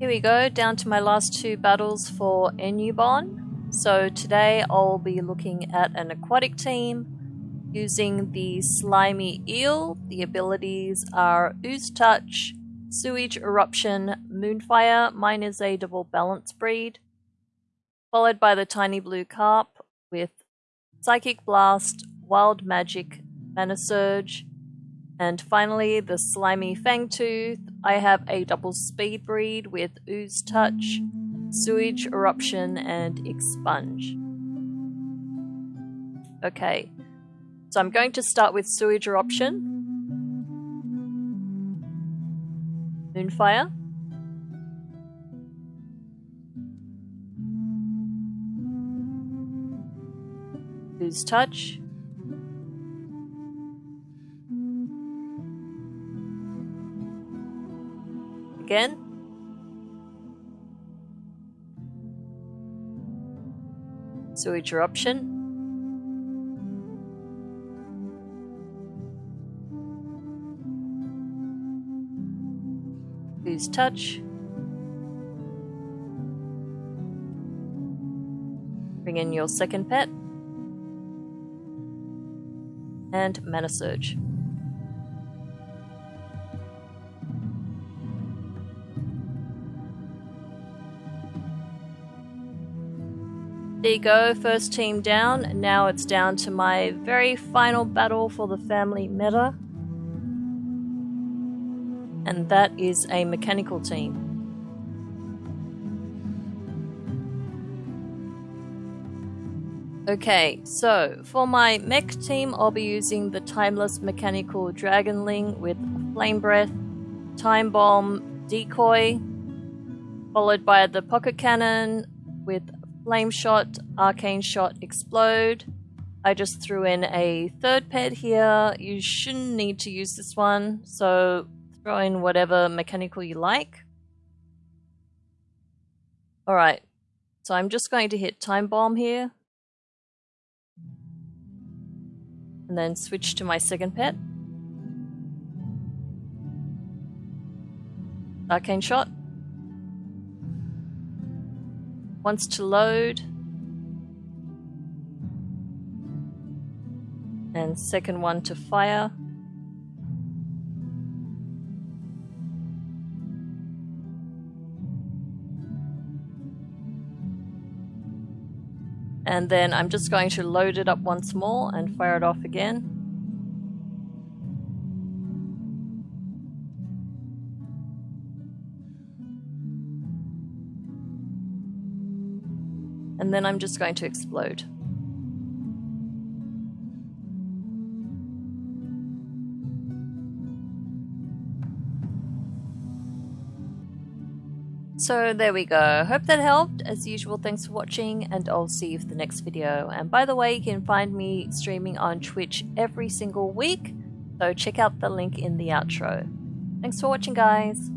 Here we go, down to my last two battles for Enubon. So today I'll be looking at an aquatic team using the Slimy Eel. The abilities are Ooze Touch, Sewage Eruption, Moonfire, mine is a double balance breed, followed by the Tiny Blue Carp with Psychic Blast, Wild Magic, Mana Surge, and finally, the slimy Fangtooth. I have a double speed breed with Ooze Touch, Sewage Eruption, and Expunge. Okay, so I'm going to start with Sewage Eruption. Moonfire. Ooze Touch. Again. Sewage eruption. Ooze touch. Bring in your second pet. And Mana Surge. There you go, first team down. Now it's down to my very final battle for the family meta. And that is a mechanical team. Okay, so for my mech team, I'll be using the Timeless Mechanical Dragonling with Flame Breath, Time Bomb, Decoy, followed by the Pocket Cannon with Flame Shot, Arcane Shot, Explode. I just threw in a third pet here. You shouldn't need to use this one, so throw in whatever mechanical you like. Alright, so I'm just going to hit Time Bomb here. And then switch to my second pet. Arcane Shot wants to load. And second one to fire. And then I'm just going to load it up once more and fire it off again. And then I'm just going to explode. So there we go. Hope that helped. As usual, thanks for watching and I'll see you for the next video. And by the way, you can find me streaming on Twitch every single week. So check out the link in the outro. Thanks for watching, guys.